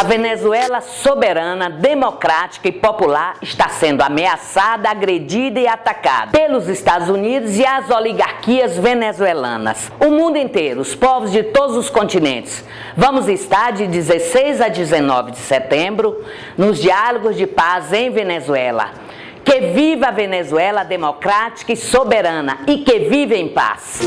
A Venezuela soberana, democrática e popular está sendo ameaçada, agredida e atacada pelos Estados Unidos e as oligarquias venezuelanas. O mundo inteiro, os povos de todos os continentes. Vamos estar de 16 a 19 de setembro nos diálogos de paz em Venezuela. Que viva a Venezuela democrática e soberana e que viva em paz.